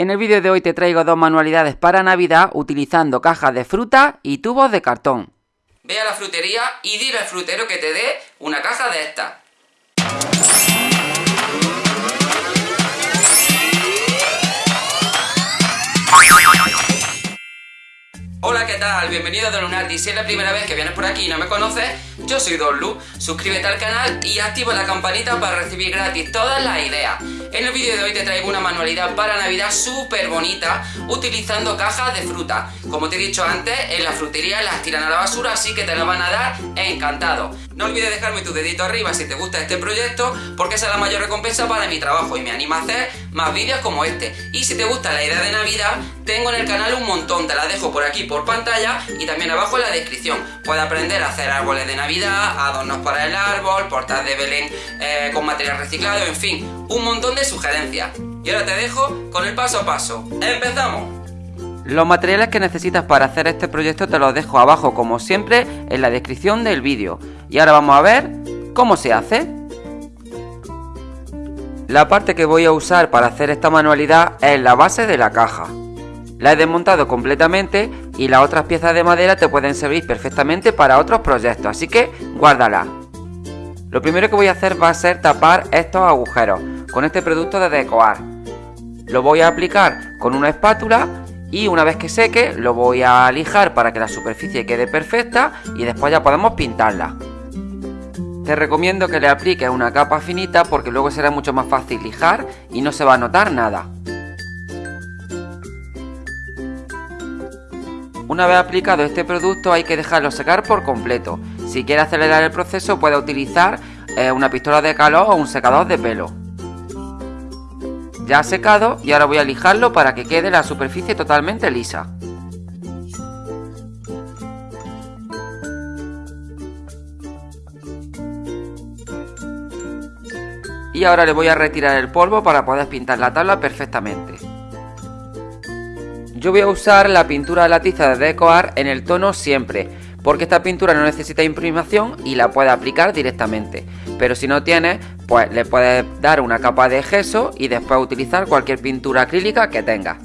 En el vídeo de hoy te traigo dos manualidades para Navidad utilizando cajas de fruta y tubos de cartón. Ve a la frutería y dile al frutero que te dé una caja de estas. Hola, ¿qué tal? Bienvenido a Donunardi. Si es la primera vez que vienes por aquí y no me conoces, yo soy Don Lu. Suscríbete al canal y activa la campanita para recibir gratis todas las ideas. En el vídeo de hoy te traigo una manualidad para Navidad súper bonita utilizando cajas de fruta. Como te he dicho antes, en la frutería las tiran a la basura, así que te la van a dar encantado. No olvides dejarme tu dedito arriba si te gusta este proyecto, porque esa es la mayor recompensa para mi trabajo y me anima a hacer más vídeos como este. Y si te gusta la idea de Navidad, tengo en el canal un montón, te la dejo por aquí por pantalla y también abajo en la descripción. Puedes aprender a hacer árboles de Navidad, adornos para el árbol, portas de Belén eh, con material reciclado, en fin, un montón de sugerencias. Y ahora te dejo con el paso a paso. ¡Empezamos! Los materiales que necesitas para hacer este proyecto te los dejo abajo como siempre en la descripción del vídeo. Y ahora vamos a ver cómo se hace. La parte que voy a usar para hacer esta manualidad es la base de la caja. La he desmontado completamente y las otras piezas de madera te pueden servir perfectamente para otros proyectos, así que guárdala. Lo primero que voy a hacer va a ser tapar estos agujeros con este producto de Decoar. Lo voy a aplicar con una espátula y una vez que seque lo voy a lijar para que la superficie quede perfecta y después ya podemos pintarla. Te recomiendo que le apliques una capa finita porque luego será mucho más fácil lijar y no se va a notar nada. Una vez aplicado este producto hay que dejarlo secar por completo. Si quiere acelerar el proceso puede utilizar eh, una pistola de calor o un secador de pelo. Ya ha secado y ahora voy a lijarlo para que quede la superficie totalmente lisa. Y ahora le voy a retirar el polvo para poder pintar la tabla perfectamente. Yo voy a usar la pintura de la tiza de Decoar en el tono siempre, porque esta pintura no necesita imprimación y la puedes aplicar directamente. Pero si no tienes, pues le puedes dar una capa de gesso y después utilizar cualquier pintura acrílica que tengas.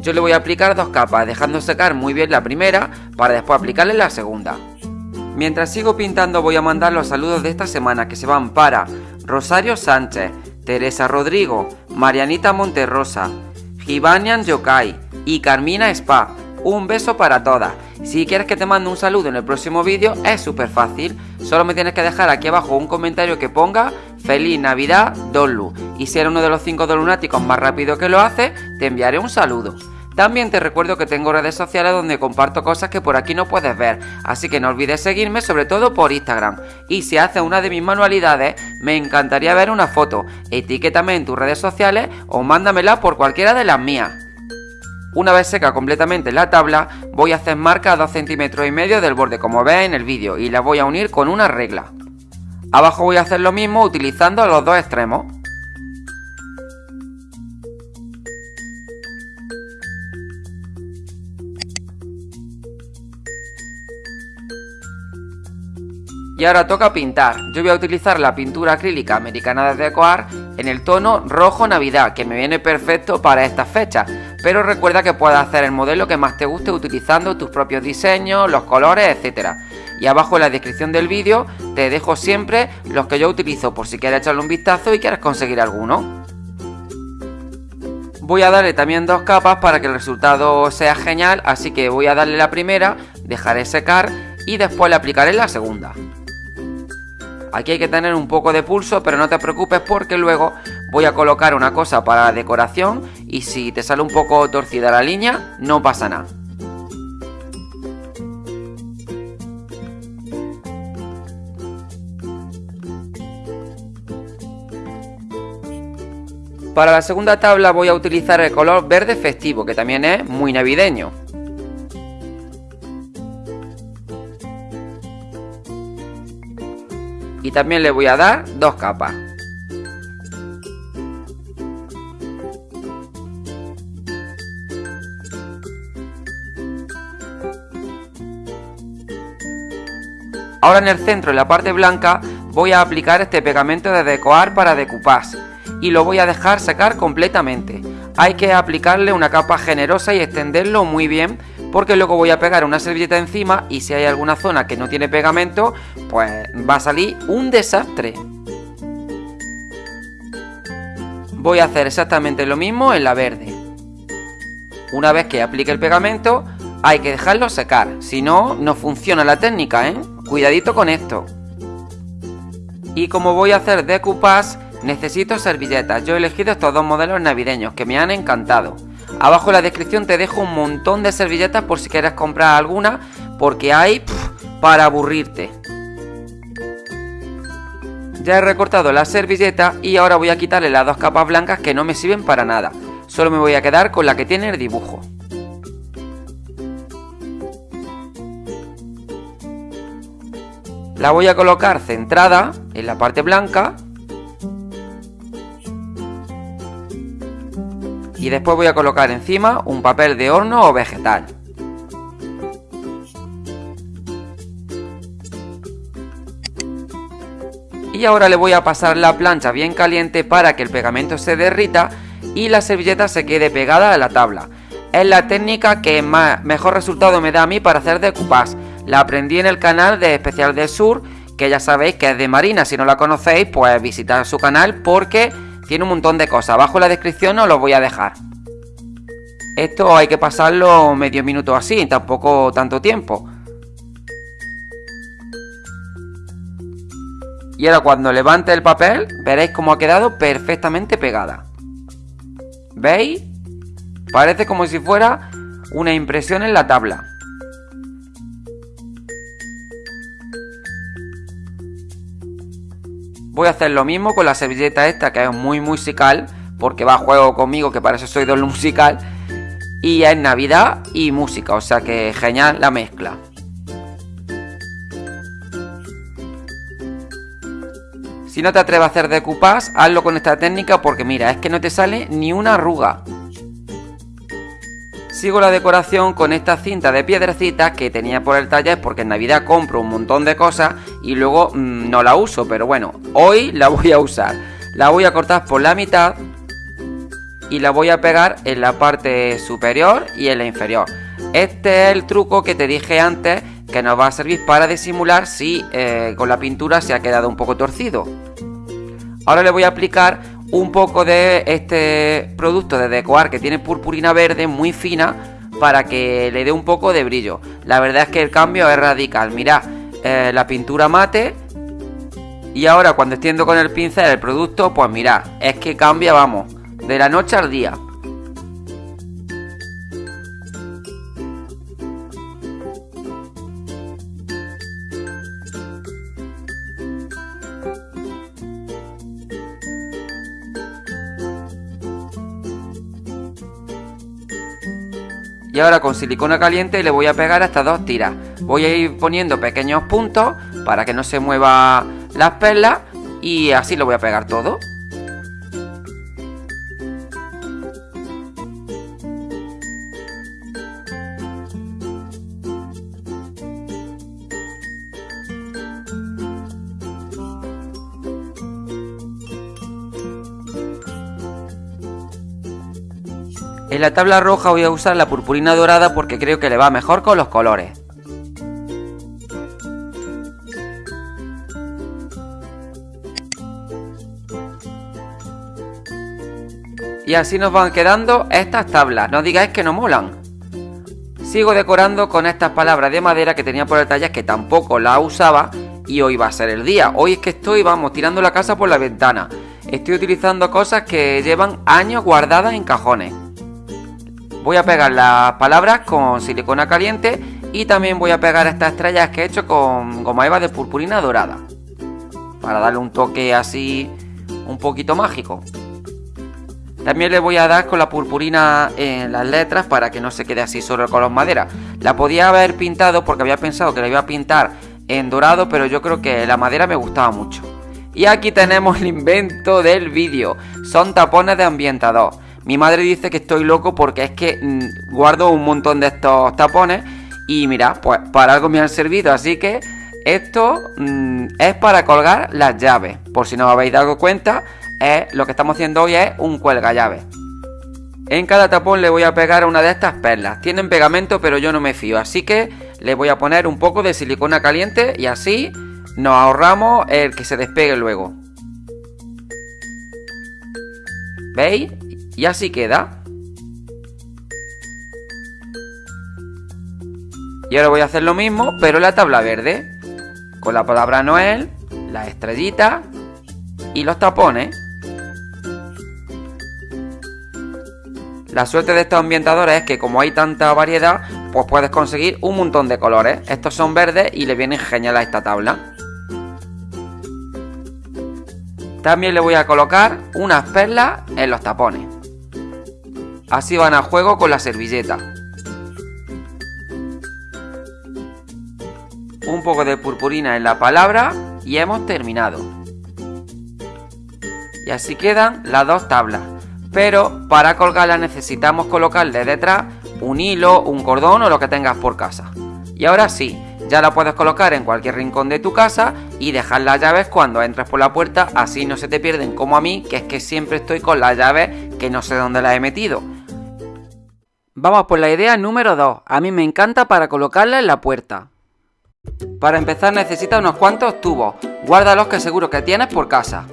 Yo le voy a aplicar dos capas, dejando secar muy bien la primera para después aplicarle la segunda. Mientras sigo pintando voy a mandar los saludos de esta semana que se van para Rosario Sánchez, Teresa Rodrigo, Marianita Monterrosa, Gibanian Yokai y Carmina Spa. Un beso para todas. Si quieres que te mande un saludo en el próximo vídeo, es súper fácil. Solo me tienes que dejar aquí abajo un comentario que ponga Feliz Navidad Donlu. Y si eres uno de los 5 lunáticos más rápido que lo hace, te enviaré un saludo. También te recuerdo que tengo redes sociales donde comparto cosas que por aquí no puedes ver, así que no olvides seguirme sobre todo por Instagram. Y si haces una de mis manualidades, me encantaría ver una foto, etiquétame en tus redes sociales o mándamela por cualquiera de las mías. Una vez seca completamente la tabla, voy a hacer marca a 2 centímetros y medio del borde como veis en el vídeo y la voy a unir con una regla. Abajo voy a hacer lo mismo utilizando los dos extremos. Y ahora toca pintar. Yo voy a utilizar la pintura acrílica americana de Decoar en el tono rojo navidad, que me viene perfecto para estas fechas. Pero recuerda que puedes hacer el modelo que más te guste utilizando tus propios diseños, los colores, etc. Y abajo en la descripción del vídeo te dejo siempre los que yo utilizo por si quieres echarle un vistazo y quieres conseguir alguno. Voy a darle también dos capas para que el resultado sea genial, así que voy a darle la primera, dejaré secar y después le aplicaré la segunda. Aquí hay que tener un poco de pulso, pero no te preocupes porque luego voy a colocar una cosa para la decoración y si te sale un poco torcida la línea, no pasa nada. Para la segunda tabla voy a utilizar el color verde festivo, que también es muy navideño. y también le voy a dar dos capas. Ahora en el centro, en la parte blanca, voy a aplicar este pegamento de decoar para decoupage y lo voy a dejar secar completamente. hay que aplicarle una capa generosa y extenderlo muy bien porque luego voy a pegar una servilleta encima y si hay alguna zona que no tiene pegamento, pues va a salir un desastre. Voy a hacer exactamente lo mismo en la verde. Una vez que aplique el pegamento, hay que dejarlo secar, si no, no funciona la técnica, ¿eh? Cuidadito con esto. Y como voy a hacer decoupage, necesito servilletas. Yo he elegido estos dos modelos navideños que me han encantado. Abajo en la descripción te dejo un montón de servilletas por si quieres comprar alguna, porque hay para aburrirte. Ya he recortado la servilleta y ahora voy a quitarle las dos capas blancas que no me sirven para nada. Solo me voy a quedar con la que tiene el dibujo. La voy a colocar centrada en la parte blanca. Y después voy a colocar encima un papel de horno o vegetal. Y ahora le voy a pasar la plancha bien caliente para que el pegamento se derrita y la servilleta se quede pegada a la tabla. Es la técnica que mejor resultado me da a mí para hacer decoupage la aprendí en el canal de Especial del Sur, que ya sabéis que es de Marina. Si no la conocéis, pues visitad su canal porque tiene un montón de cosas. Abajo en la descripción os lo voy a dejar. Esto hay que pasarlo medio minuto así, tampoco tanto tiempo. Y ahora cuando levante el papel, veréis cómo ha quedado perfectamente pegada. ¿Veis? Parece como si fuera una impresión en la tabla. Voy a hacer lo mismo con la servilleta esta que es muy musical, porque va a juego conmigo, que para eso soy doble musical. Y es Navidad y música, o sea que genial la mezcla. Si no te atreves a hacer decoupage, hazlo con esta técnica porque mira, es que no te sale ni una arruga. Sigo la decoración con esta cinta de piedrecitas que tenía por el taller porque en Navidad compro un montón de cosas y luego mm, no la uso, pero bueno, hoy la voy a usar. La voy a cortar por la mitad y la voy a pegar en la parte superior y en la inferior. Este es el truco que te dije antes que nos va a servir para disimular si eh, con la pintura se ha quedado un poco torcido. Ahora le voy a aplicar un poco de este producto de decoar que tiene purpurina verde muy fina para que le dé un poco de brillo. La verdad es que el cambio es radical. Mirad, eh, la pintura mate y ahora cuando extiendo con el pincel el producto, pues mirad, es que cambia, vamos, de la noche al día. Y ahora con silicona caliente le voy a pegar estas dos tiras. Voy a ir poniendo pequeños puntos para que no se muevan las perlas y así lo voy a pegar todo. En la tabla roja voy a usar la purpurina dorada porque creo que le va mejor con los colores. Y así nos van quedando estas tablas, no digáis que no molan. Sigo decorando con estas palabras de madera que tenía por el taller que tampoco la usaba y hoy va a ser el día. Hoy es que estoy, vamos, tirando la casa por la ventana. Estoy utilizando cosas que llevan años guardadas en cajones. Voy a pegar las palabras con silicona caliente y también voy a pegar estas estrellas que he hecho con goma eva de purpurina dorada. Para darle un toque así un poquito mágico. También le voy a dar con la purpurina en las letras para que no se quede así solo el color madera. La podía haber pintado porque había pensado que la iba a pintar en dorado, pero yo creo que la madera me gustaba mucho. Y aquí tenemos el invento del vídeo. Son tapones de ambientador. Mi madre dice que estoy loco porque es que mm, guardo un montón de estos tapones y mira, pues para algo me han servido, así que esto mm, es para colgar las llaves. Por si no os habéis dado cuenta, es, lo que estamos haciendo hoy es un cuelga llaves. En cada tapón le voy a pegar una de estas perlas. Tienen pegamento pero yo no me fío, así que le voy a poner un poco de silicona caliente y así nos ahorramos el que se despegue luego. ¿Veis? Y así queda. Y ahora voy a hacer lo mismo, pero en la tabla verde. Con la palabra Noel, la estrellita y los tapones. La suerte de estos ambientadores es que como hay tanta variedad, pues puedes conseguir un montón de colores. Estos son verdes y le vienen genial a esta tabla. También le voy a colocar unas perlas en los tapones. Así van a juego con la servilleta. Un poco de purpurina en la palabra y hemos terminado. Y así quedan las dos tablas. Pero para colgarlas necesitamos colocarle detrás un hilo, un cordón o lo que tengas por casa. Y ahora sí, ya la puedes colocar en cualquier rincón de tu casa y dejar las llaves cuando entres por la puerta, así no se te pierden como a mí, que es que siempre estoy con las llaves que no sé dónde las he metido. Vamos por la idea número 2. A mí me encanta para colocarla en la puerta. Para empezar necesitas unos cuantos tubos. Guárdalos que seguro que tienes por casa.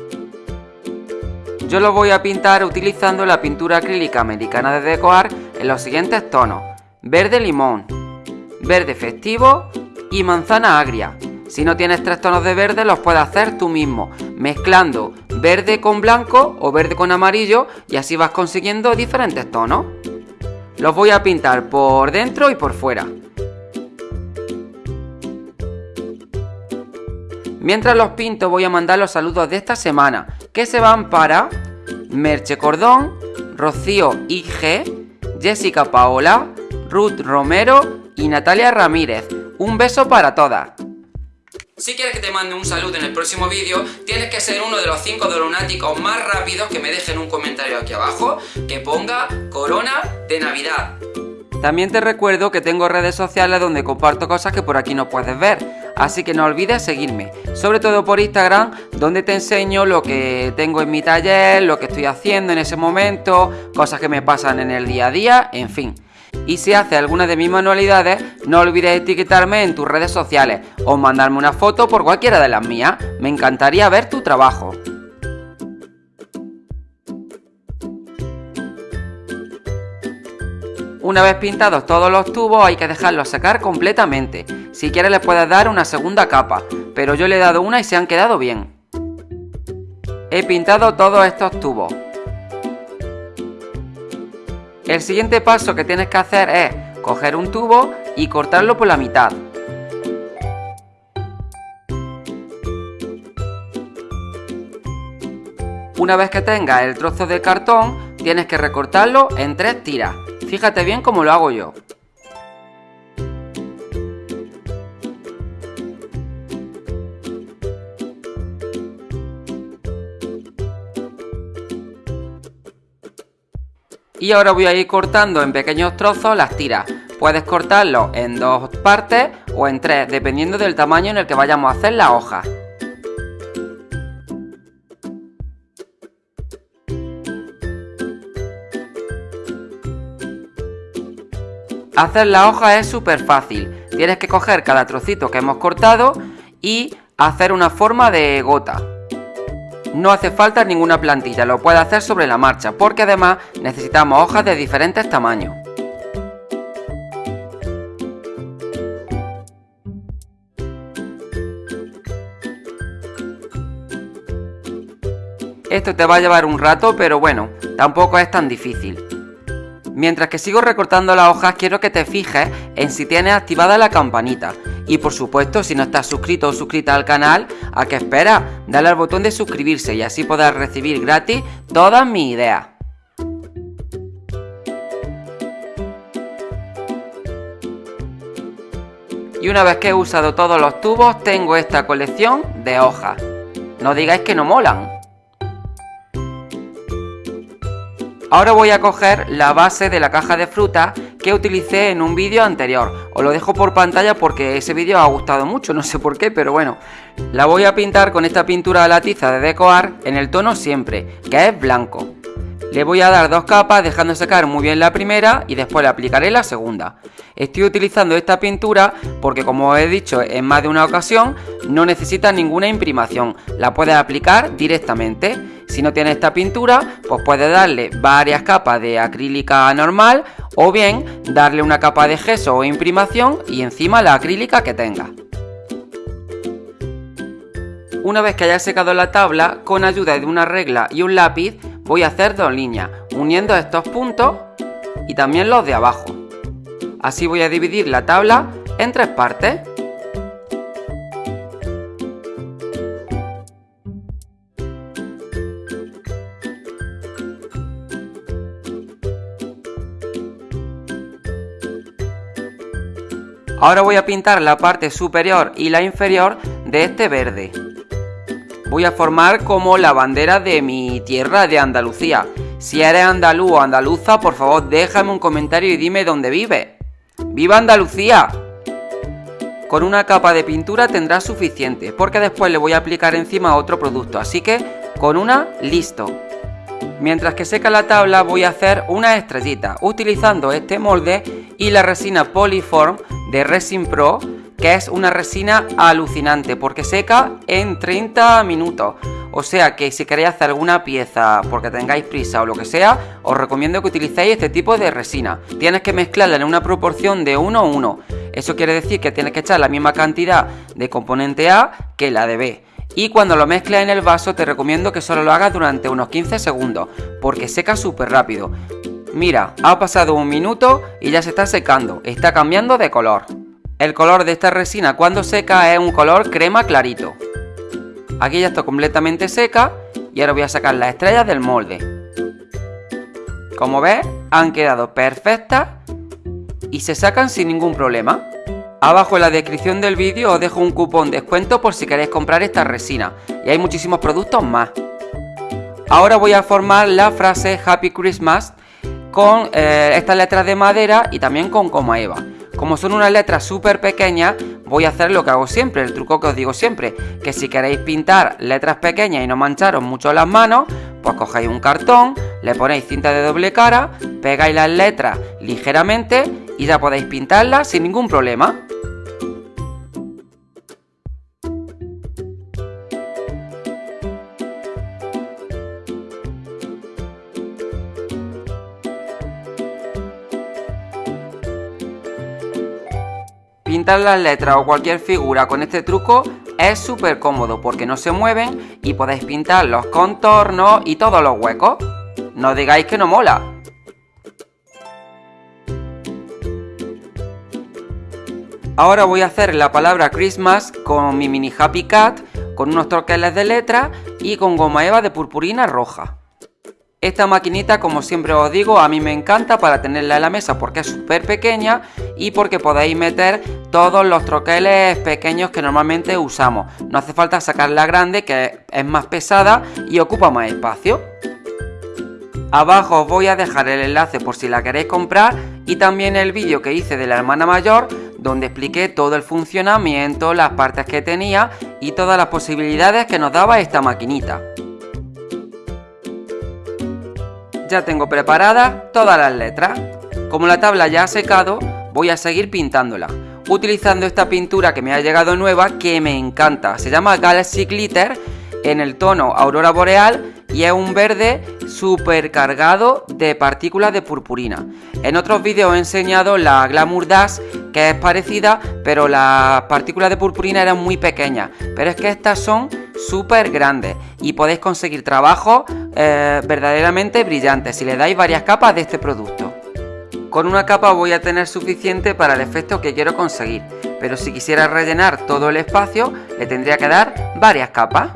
Yo lo voy a pintar utilizando la pintura acrílica americana de Decoar en los siguientes tonos. Verde limón, verde festivo y manzana agria. Si no tienes tres tonos de verde los puedes hacer tú mismo, mezclando verde con blanco o verde con amarillo y así vas consiguiendo diferentes tonos. Los voy a pintar por dentro y por fuera. Mientras los pinto voy a mandar los saludos de esta semana, que se van para Merche Cordón, Rocío IG, Jessica Paola, Ruth Romero y Natalia Ramírez. Un beso para todas. Si quieres que te mande un saludo en el próximo vídeo, tienes que ser uno de los 5 lunáticos más rápidos que me dejen un comentario aquí abajo que ponga Corona de Navidad. También te recuerdo que tengo redes sociales donde comparto cosas que por aquí no puedes ver, así que no olvides seguirme, sobre todo por Instagram, donde te enseño lo que tengo en mi taller, lo que estoy haciendo en ese momento, cosas que me pasan en el día a día, en fin. Y si haces alguna de mis manualidades, no olvides etiquetarme en tus redes sociales o mandarme una foto por cualquiera de las mías, me encantaría ver tu trabajo. Una vez pintados todos los tubos hay que dejarlos secar completamente. Si quieres le puedes dar una segunda capa, pero yo le he dado una y se han quedado bien. He pintado todos estos tubos. El siguiente paso que tienes que hacer es coger un tubo y cortarlo por la mitad. Una vez que tengas el trozo de cartón, tienes que recortarlo en tres tiras. Fíjate bien cómo lo hago yo. Y ahora voy a ir cortando en pequeños trozos las tiras. Puedes cortarlo en dos partes o en tres, dependiendo del tamaño en el que vayamos a hacer la hoja. Hacer la hoja es súper fácil. Tienes que coger cada trocito que hemos cortado y hacer una forma de gota. No hace falta ninguna plantilla, lo puedes hacer sobre la marcha, porque además necesitamos hojas de diferentes tamaños. Esto te va a llevar un rato, pero bueno, tampoco es tan difícil. Mientras que sigo recortando las hojas, quiero que te fijes en si tienes activada la campanita. Y por supuesto, si no estás suscrito o suscrita al canal, ¿a qué esperas? Dale al botón de suscribirse y así podrás recibir gratis todas mis ideas. Y una vez que he usado todos los tubos, tengo esta colección de hojas. No digáis que no molan. Ahora voy a coger la base de la caja de fruta que utilicé en un vídeo anterior. Os lo dejo por pantalla porque ese vídeo ha gustado mucho, no sé por qué, pero bueno. La voy a pintar con esta pintura de la tiza de Decoar en el tono siempre, que es blanco. Le voy a dar dos capas dejando secar muy bien la primera y después le aplicaré la segunda. Estoy utilizando esta pintura porque como he dicho en más de una ocasión no necesita ninguna imprimación, la puedes aplicar directamente. Si no tienes esta pintura pues puedes darle varias capas de acrílica normal o bien darle una capa de gesso o imprimación y encima la acrílica que tenga. Una vez que haya secado la tabla, con ayuda de una regla y un lápiz, voy a hacer dos líneas, uniendo estos puntos y también los de abajo. Así voy a dividir la tabla en tres partes. Ahora voy a pintar la parte superior y la inferior de este verde voy a formar como la bandera de mi tierra de Andalucía. Si eres andaluz o andaluza, por favor déjame un comentario y dime dónde vive. ¡Viva Andalucía! Con una capa de pintura tendrás suficiente, porque después le voy a aplicar encima otro producto, así que con una, listo. Mientras que seca la tabla voy a hacer una estrellita utilizando este molde y la resina Polyform de Resin Pro que es una resina alucinante porque seca en 30 minutos. O sea que si queréis hacer alguna pieza porque tengáis prisa o lo que sea, os recomiendo que utilicéis este tipo de resina. Tienes que mezclarla en una proporción de 1 a 1. Eso quiere decir que tienes que echar la misma cantidad de componente A que la de B. Y cuando lo mezcles en el vaso te recomiendo que solo lo hagas durante unos 15 segundos, porque seca súper rápido. Mira, ha pasado un minuto y ya se está secando, está cambiando de color. El color de esta resina cuando seca es un color crema clarito. Aquí ya está completamente seca y ahora voy a sacar las estrellas del molde. Como ves, han quedado perfectas y se sacan sin ningún problema. Abajo en la descripción del vídeo os dejo un cupón de descuento por si queréis comprar esta resina y hay muchísimos productos más. Ahora voy a formar la frase Happy Christmas con eh, estas letras de madera y también con coma eva. Como son unas letras súper pequeñas, voy a hacer lo que hago siempre, el truco que os digo siempre, que si queréis pintar letras pequeñas y no mancharos mucho las manos, pues cogéis un cartón, le ponéis cinta de doble cara, pegáis las letras ligeramente y ya podéis pintarlas sin ningún problema. Pintar las letras o cualquier figura con este truco es súper cómodo porque no se mueven y podéis pintar los contornos y todos los huecos. No digáis que no mola. Ahora voy a hacer la palabra Christmas con mi mini Happy Cat, con unos troqueles de letra y con goma eva de purpurina roja. Esta maquinita, como siempre os digo, a mí me encanta para tenerla en la mesa porque es súper pequeña y porque podéis meter todos los troqueles pequeños que normalmente usamos. No hace falta sacarla grande que es más pesada y ocupa más espacio. Abajo os voy a dejar el enlace por si la queréis comprar y también el vídeo que hice de la hermana mayor donde expliqué todo el funcionamiento, las partes que tenía y todas las posibilidades que nos daba esta maquinita. Ya tengo preparadas todas las letras. Como la tabla ya ha secado, voy a seguir pintándola. Utilizando esta pintura que me ha llegado nueva, que me encanta. Se llama Galaxy Glitter en el tono Aurora Boreal y es un verde súper cargado de partículas de purpurina. En otros vídeos he enseñado la Glamour Dash, que es parecida, pero las partículas de purpurina eran muy pequeñas. Pero es que estas son súper grandes y podéis conseguir trabajos eh, verdaderamente brillantes si le dais varias capas de este producto. Con una capa voy a tener suficiente para el efecto que quiero conseguir, pero si quisiera rellenar todo el espacio le tendría que dar varias capas.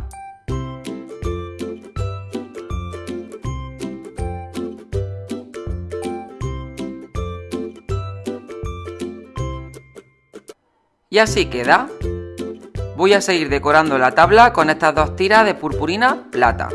Y así queda. Voy a seguir decorando la tabla con estas dos tiras de purpurina plata.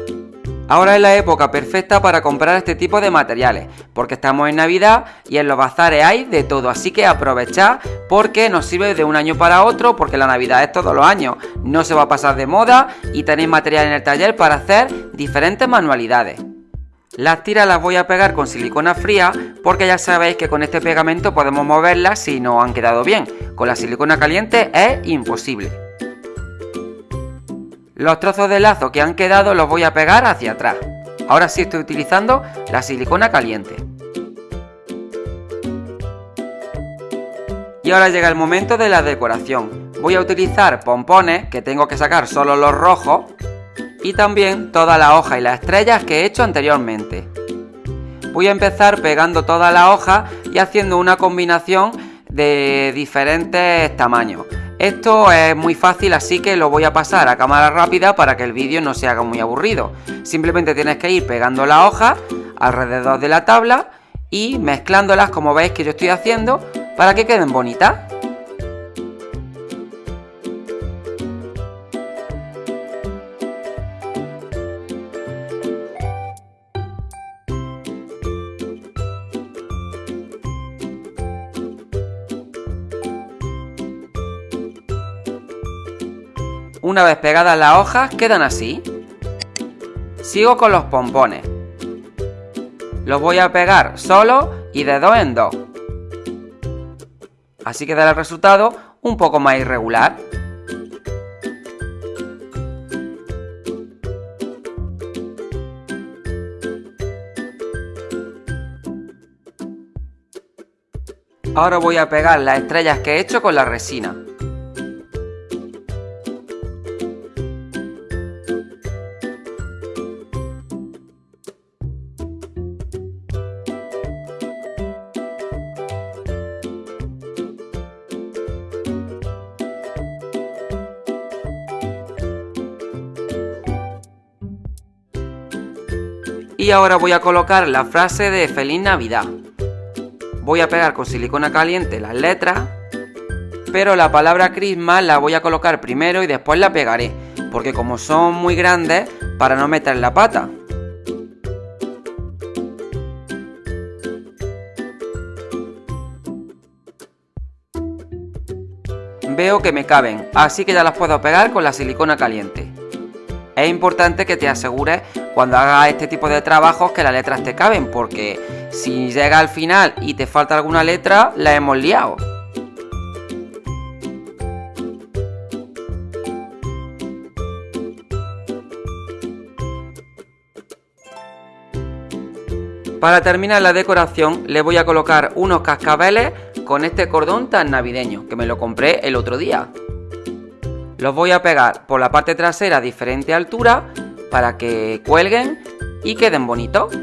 Ahora es la época perfecta para comprar este tipo de materiales, porque estamos en Navidad y en los bazares hay de todo, así que aprovechad porque nos sirve de un año para otro, porque la Navidad es todos los años, no se va a pasar de moda y tenéis material en el taller para hacer diferentes manualidades. Las tiras las voy a pegar con silicona fría porque ya sabéis que con este pegamento podemos moverlas si no han quedado bien. Con la silicona caliente es imposible. Los trozos de lazo que han quedado los voy a pegar hacia atrás. Ahora sí estoy utilizando la silicona caliente. Y ahora llega el momento de la decoración. Voy a utilizar pompones, que tengo que sacar solo los rojos, y también toda la hoja y las estrellas que he hecho anteriormente. Voy a empezar pegando toda la hoja y haciendo una combinación de diferentes tamaños. Esto es muy fácil así que lo voy a pasar a cámara rápida para que el vídeo no se haga muy aburrido. Simplemente tienes que ir pegando la hoja alrededor de la tabla y mezclándolas como veis que yo estoy haciendo para que queden bonitas. Una vez pegadas las hojas, quedan así. Sigo con los pompones. Los voy a pegar solo y de dos en dos. Así quedará el resultado un poco más irregular. Ahora voy a pegar las estrellas que he hecho con la resina. Y ahora voy a colocar la frase de Feliz Navidad. Voy a pegar con silicona caliente las letras, pero la palabra Christmas la voy a colocar primero y después la pegaré, porque como son muy grandes, para no meter la pata. Veo que me caben, así que ya las puedo pegar con la silicona caliente. Es importante que te asegures cuando hagas este tipo de trabajos que las letras te caben, porque si llega al final y te falta alguna letra, la hemos liado. Para terminar la decoración le voy a colocar unos cascabeles con este cordón tan navideño, que me lo compré el otro día. Los voy a pegar por la parte trasera a diferente altura para que cuelguen y queden bonitos.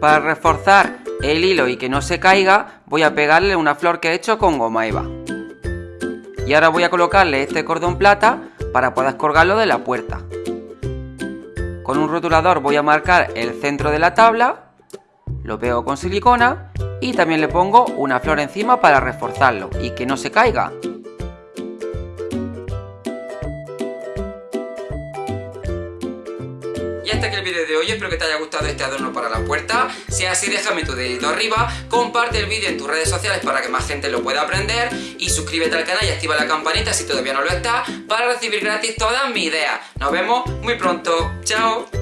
Para reforzar el hilo y que no se caiga, voy a pegarle una flor que he hecho con goma eva. Y ahora voy a colocarle este cordón plata para poder colgarlo de la puerta. Con un rotulador voy a marcar el centro de la tabla, lo pego con silicona y también le pongo una flor encima para reforzarlo y que no se caiga. Y hasta aquí el vídeo de hoy, espero que te haya gustado este adorno para la puerta. Si es así déjame tu dedito arriba, comparte el vídeo en tus redes sociales para que más gente lo pueda aprender Y suscríbete al canal y activa la campanita si todavía no lo está Para recibir gratis todas mis ideas. Nos vemos muy pronto, chao